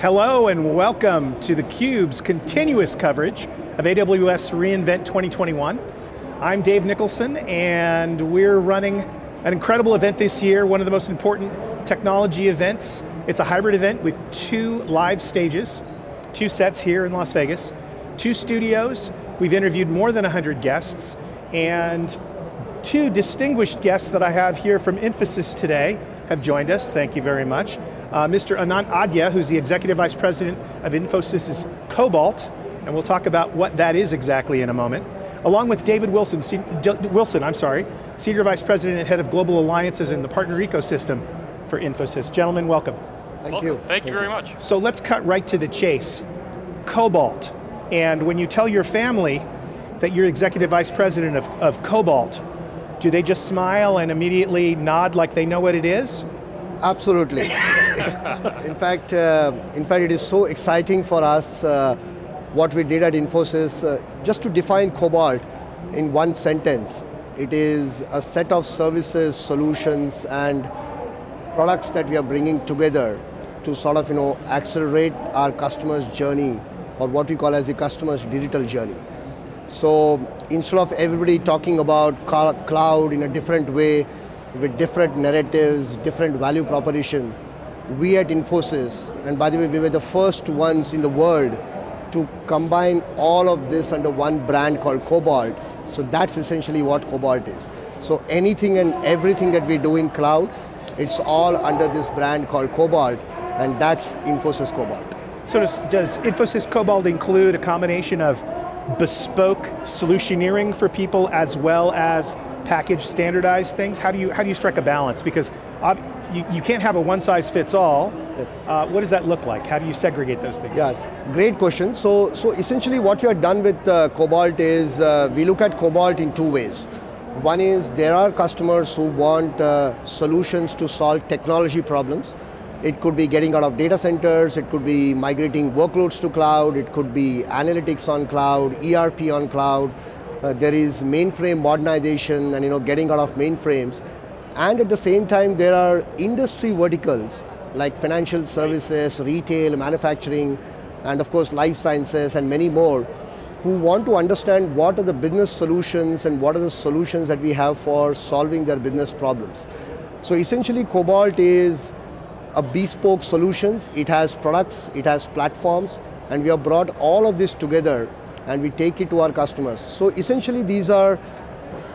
Hello and welcome to theCUBE's continuous coverage of AWS reInvent 2021. I'm Dave Nicholson and we're running an incredible event this year, one of the most important technology events. It's a hybrid event with two live stages, two sets here in Las Vegas, two studios, we've interviewed more than 100 guests, and two distinguished guests that I have here from Infosys today have joined us, thank you very much. Uh, Mr. Anant Adya, who's the Executive Vice President of Infosys' Cobalt, and we'll talk about what that is exactly in a moment. Along with David Wilson, Wilson, I'm sorry, Senior Vice President and Head of Global Alliances in the Partner Ecosystem for Infosys. Gentlemen, welcome. Thank welcome. you. Thank you very much. So let's cut right to the chase. Cobalt, and when you tell your family that you're Executive Vice President of, of Cobalt, do they just smile and immediately nod like they know what it is? Absolutely. in fact, uh, in fact, it is so exciting for us uh, what we did at Infosys. Uh, just to define Cobalt in one sentence, it is a set of services, solutions, and products that we are bringing together to sort of you know accelerate our customers' journey, or what we call as the customer's digital journey. So instead of everybody talking about cloud in a different way, with different narratives, different value proposition, we at Infosys, and by the way, we were the first ones in the world to combine all of this under one brand called Cobalt. So that's essentially what Cobalt is. So anything and everything that we do in cloud, it's all under this brand called Cobalt, and that's Infosys Cobalt. So does, does Infosys Cobalt include a combination of bespoke solutioneering for people as well as package standardized things? How do you, how do you strike a balance? Because you, you can't have a one size fits all. Yes. Uh, what does that look like? How do you segregate those things? Yes, great question. So, so essentially what we have done with uh, Cobalt is uh, we look at Cobalt in two ways. One is there are customers who want uh, solutions to solve technology problems. It could be getting out of data centers, it could be migrating workloads to cloud, it could be analytics on cloud, ERP on cloud, uh, there is mainframe modernization and you know, getting out of mainframes. And at the same time, there are industry verticals like financial services, retail, manufacturing, and of course life sciences and many more who want to understand what are the business solutions and what are the solutions that we have for solving their business problems. So essentially Cobalt is a bespoke solutions, it has products, it has platforms, and we have brought all of this together and we take it to our customers. So essentially these are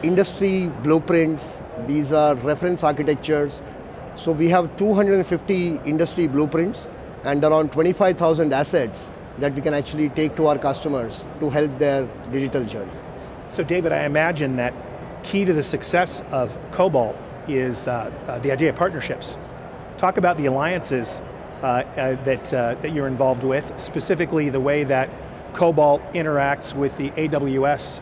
industry blueprints, these are reference architectures. So we have 250 industry blueprints and around 25,000 assets that we can actually take to our customers to help their digital journey. So David, I imagine that key to the success of Cobalt is uh, uh, the idea of partnerships. Talk about the alliances uh, uh that, uh, that you're involved with, specifically the way that Cobalt interacts with the AWS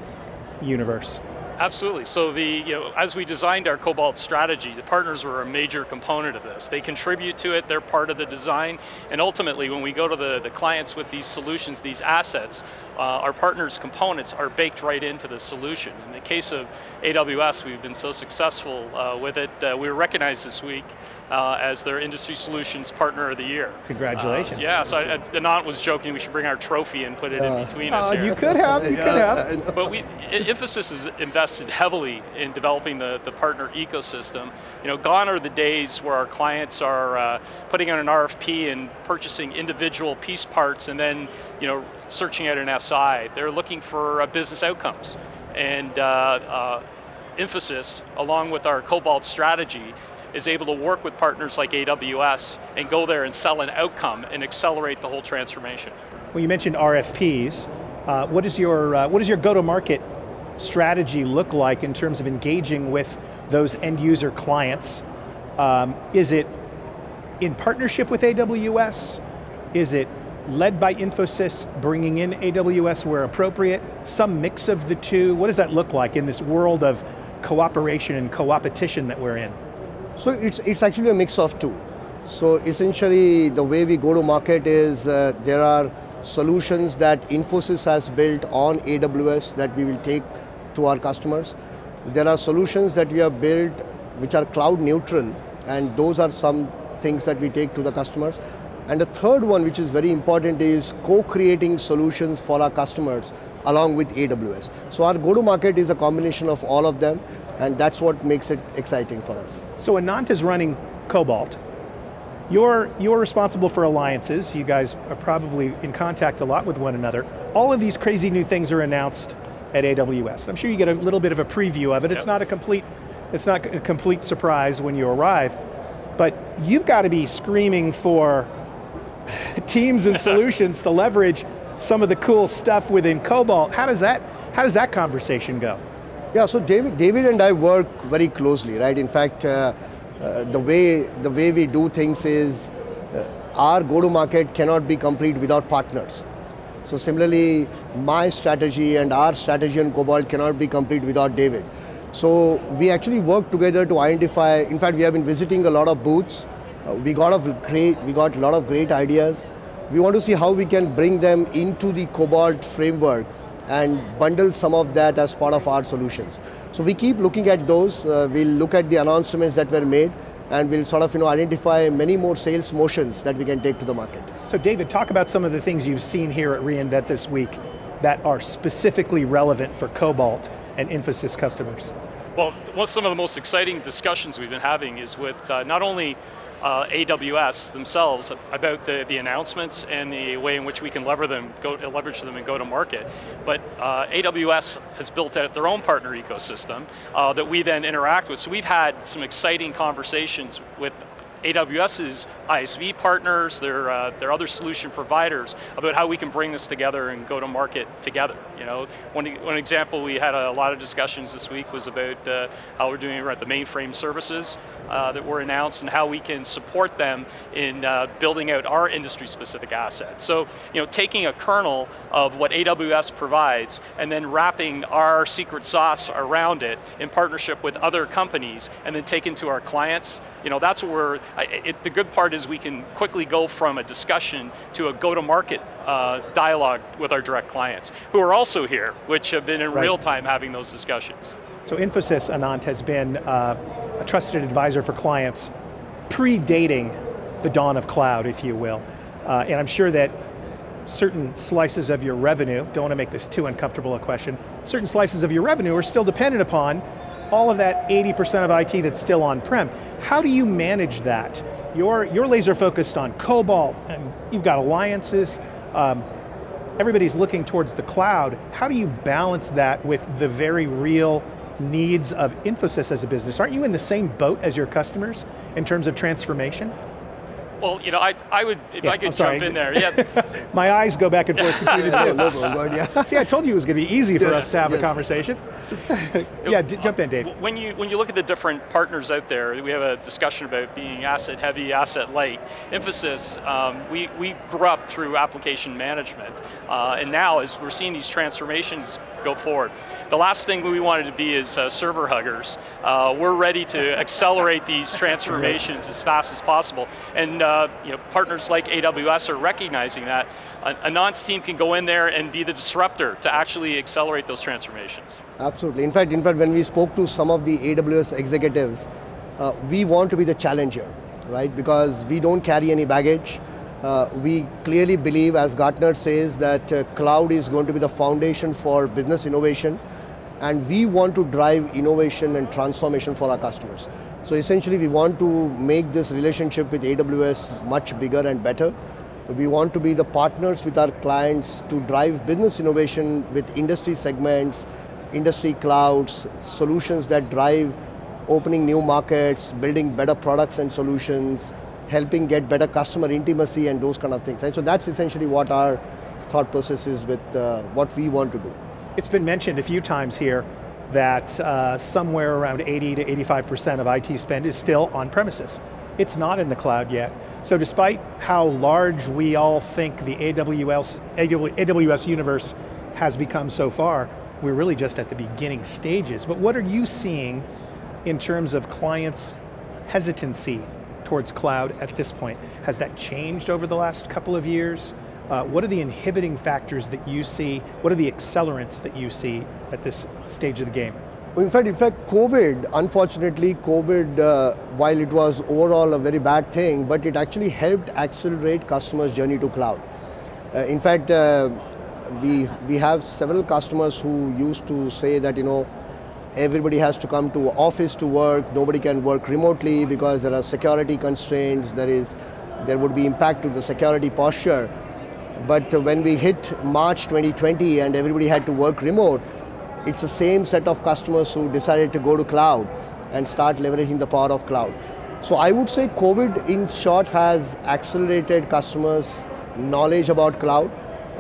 universe. Absolutely, so the, you know, as we designed our Cobalt strategy, the partners were a major component of this. They contribute to it, they're part of the design, and ultimately when we go to the, the clients with these solutions, these assets, uh, our partners' components are baked right into the solution. In the case of AWS, we've been so successful uh, with it, uh, we were recognized this week uh, as their Industry Solutions Partner of the Year. Congratulations. Uh, yeah, so I, Anant was joking we should bring our trophy and put it in between us here. You could have, you yeah, could have. But we, Infosys has invested heavily in developing the, the partner ecosystem. You know, gone are the days where our clients are uh, putting out an RFP and purchasing individual piece parts and then, you know, searching out an SI. They're looking for uh, business outcomes. And uh, uh, Infosys, along with our Cobalt strategy, is able to work with partners like AWS and go there and sell an outcome and accelerate the whole transformation. Well, you mentioned RFPs. Uh, what is your uh, what does your go-to-market strategy look like in terms of engaging with those end user clients? Um, is it in partnership with AWS? Is it led by Infosys, bringing in AWS where appropriate? Some mix of the two? What does that look like in this world of cooperation and co-opetition that we're in? So it's, it's actually a mix of two. So essentially the way we go to market is uh, there are solutions that Infosys has built on AWS that we will take to our customers. There are solutions that we have built which are cloud neutral and those are some things that we take to the customers. And the third one, which is very important, is co-creating solutions for our customers along with AWS. So our go-to-market is a combination of all of them, and that's what makes it exciting for us. So Anant is running Cobalt. You're, you're responsible for alliances. You guys are probably in contact a lot with one another. All of these crazy new things are announced at AWS. I'm sure you get a little bit of a preview of it. Yep. It's not a complete, it's not a complete surprise when you arrive, but you've got to be screaming for teams and solutions to leverage some of the cool stuff within Cobalt. How does that, how does that conversation go? Yeah, so David, David and I work very closely, right? In fact, uh, uh, the way the way we do things is uh, our go-to-market cannot be complete without partners. So similarly, my strategy and our strategy on Cobalt cannot be complete without David. So we actually work together to identify, in fact, we have been visiting a lot of booths. Uh, we, got a great, we got a lot of great ideas. We want to see how we can bring them into the Cobalt framework and bundle some of that as part of our solutions. So we keep looking at those. Uh, we'll look at the announcements that were made and we'll sort of you know, identify many more sales motions that we can take to the market. So David, talk about some of the things you've seen here at reInvent this week that are specifically relevant for Cobalt and Infosys customers. Well, one of some of the most exciting discussions we've been having is with uh, not only uh, AWS themselves about the, the announcements and the way in which we can lever them, go, leverage them and go to market. But uh, AWS has built out their own partner ecosystem uh, that we then interact with. So we've had some exciting conversations with AWS's ISV partners, their, uh, their other solution providers, about how we can bring this together and go to market together. You know, one, one example we had a lot of discussions this week was about uh, how we're doing at the mainframe services uh, that were announced and how we can support them in uh, building out our industry-specific assets. So, you know, taking a kernel of what AWS provides and then wrapping our secret sauce around it in partnership with other companies and then taking to our clients, you know, that's what we're, it, the good part is we can quickly go from a discussion to a go-to-market uh, dialogue with our direct clients, who are also here, which have been in right. real time having those discussions. So Infosys, Anant, has been uh, a trusted advisor for clients predating the dawn of cloud, if you will. Uh, and I'm sure that certain slices of your revenue, don't want to make this too uncomfortable a question, certain slices of your revenue are still dependent upon all of that 80% of IT that's still on-prem. How do you manage that? You're, you're laser focused on Cobalt, and you've got alliances, um, everybody's looking towards the cloud. How do you balance that with the very real needs of Infosys as a business? Aren't you in the same boat as your customers in terms of transformation? Well, you know, I, I would, if yeah, I could jump in there, yeah. My eyes go back and forth between the two. See, I told you it was going to be easy for yes, us to have yes. a conversation. yeah, jump in, Dave. When you, when you look at the different partners out there, we have a discussion about being asset heavy, asset light. Infosys, um, we, we grew up through application management, uh, and now as we're seeing these transformations go forward. The last thing we wanted to be is uh, server huggers. Uh, we're ready to accelerate these transformations as fast as possible. And uh, you know, partners like AWS are recognizing that. a Anant's team can go in there and be the disruptor to actually accelerate those transformations. Absolutely, in fact, in fact, when we spoke to some of the AWS executives, uh, we want to be the challenger, right? Because we don't carry any baggage, uh, we clearly believe, as Gartner says, that uh, cloud is going to be the foundation for business innovation, and we want to drive innovation and transformation for our customers. So essentially, we want to make this relationship with AWS much bigger and better. We want to be the partners with our clients to drive business innovation with industry segments, industry clouds, solutions that drive opening new markets, building better products and solutions, helping get better customer intimacy and those kind of things. And so that's essentially what our thought process is with uh, what we want to do. It's been mentioned a few times here that uh, somewhere around 80 to 85% of IT spend is still on premises. It's not in the cloud yet. So despite how large we all think the AWS, AWS universe has become so far, we're really just at the beginning stages. But what are you seeing in terms of clients' hesitancy towards cloud at this point. Has that changed over the last couple of years? Uh, what are the inhibiting factors that you see? What are the accelerants that you see at this stage of the game? In fact, in fact, COVID, unfortunately, COVID, uh, while it was overall a very bad thing, but it actually helped accelerate customers' journey to cloud. Uh, in fact, uh, we, we have several customers who used to say that, you know, everybody has to come to office to work, nobody can work remotely because there are security constraints, there is, there would be impact to the security posture. But when we hit March 2020 and everybody had to work remote, it's the same set of customers who decided to go to cloud and start leveraging the power of cloud. So I would say COVID in short has accelerated customers' knowledge about cloud.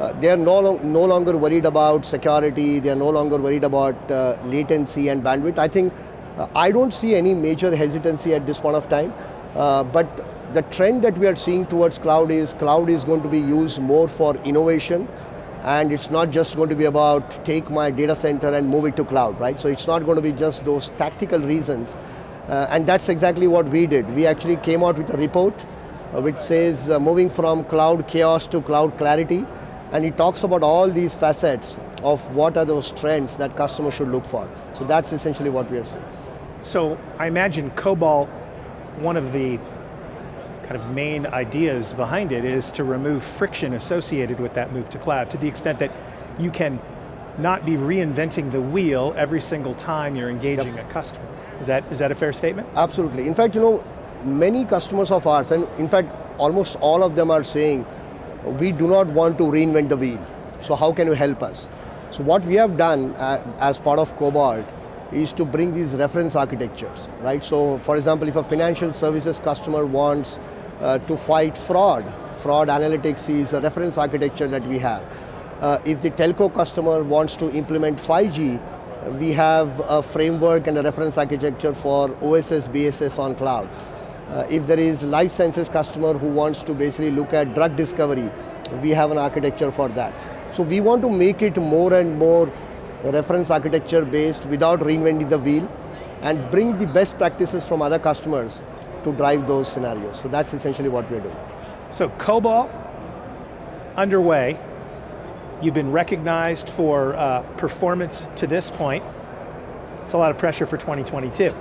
Uh, they are no, no, longer worried about security, they are no longer worried about uh, latency and bandwidth. I think, uh, I don't see any major hesitancy at this point of time, uh, but the trend that we are seeing towards cloud is cloud is going to be used more for innovation, and it's not just going to be about take my data center and move it to cloud, right? So it's not going to be just those tactical reasons, uh, and that's exactly what we did. We actually came out with a report uh, which says moving from cloud chaos to cloud clarity, and he talks about all these facets of what are those trends that customers should look for. So that's essentially what we are seeing. So I imagine Cobalt, one of the kind of main ideas behind it is to remove friction associated with that move to cloud to the extent that you can not be reinventing the wheel every single time you're engaging yep. a customer. Is that, is that a fair statement? Absolutely. In fact, you know, many customers of ours, and in fact, almost all of them are saying, we do not want to reinvent the wheel. So how can you help us? So what we have done uh, as part of Cobalt is to bring these reference architectures, right? So for example, if a financial services customer wants uh, to fight fraud, fraud analytics is a reference architecture that we have. Uh, if the telco customer wants to implement 5G, we have a framework and a reference architecture for OSS, BSS on cloud. Uh, if there is life sciences customer who wants to basically look at drug discovery, we have an architecture for that. So we want to make it more and more reference architecture based without reinventing the wheel and bring the best practices from other customers to drive those scenarios. So that's essentially what we're doing. So Cobalt, underway. You've been recognized for uh, performance to this point. It's a lot of pressure for 2022.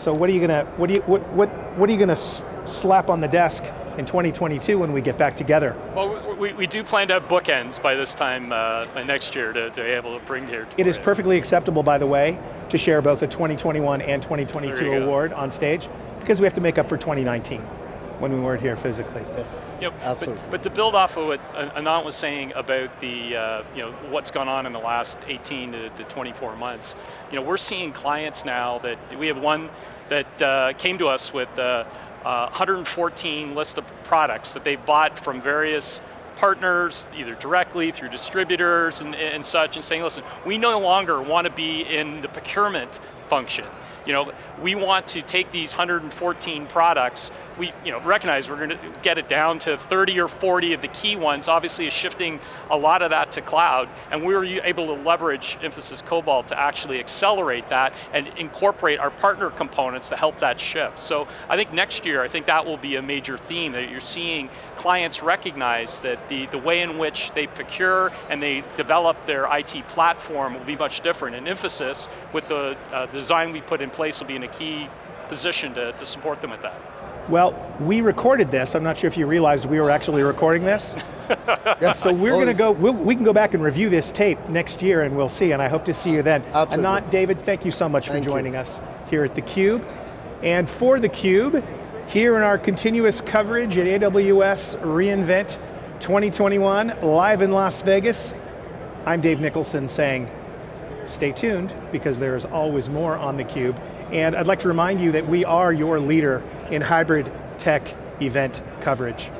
So what are you going to, what, do you, what, what, what are you going to slap on the desk in 2022 when we get back together? Well, we, we do plan to have bookends by this time uh, next year to, to be able to bring here. To It is perfectly acceptable, by the way, to share both the 2021 and 2022 award on stage, because we have to make up for 2019 when we weren't here physically. Yes, yep. absolutely. But, but, to build off of what Anant was saying about the, uh, you know, what's gone on in the last 18 to, to, 24 months, you know, we're seeing clients now that, we have one that uh, came to us with uh, 114 list of products that they've bought from various partners, either directly, through distributors and, and such, and saying, listen, we no longer want to be in the procurement function. You know, we want to take these 114 products, we you know, recognize we're going to get it down to 30 or 40 of the key ones, obviously is shifting a lot of that to cloud, and we were able to leverage Infosys Cobalt to actually accelerate that and incorporate our partner components to help that shift. So I think next year, I think that will be a major theme, that you're seeing clients recognize that the, the way in which they procure and they develop their IT platform will be much different. And Infosys, with the uh, design we put in place, will be in a key position to, to support them with that. Well, we recorded this. I'm not sure if you realized we were actually recording this. yes. So we're going to oh. go, we'll, we can go back and review this tape next year and we'll see, and I hope to see you then. Absolutely. Anant, David, thank you so much thank for joining you. us here at theCUBE. And for theCUBE, here in our continuous coverage at AWS reInvent 2021, live in Las Vegas, I'm Dave Nicholson saying, stay tuned because there is always more on theCUBE. And I'd like to remind you that we are your leader in hybrid tech event coverage.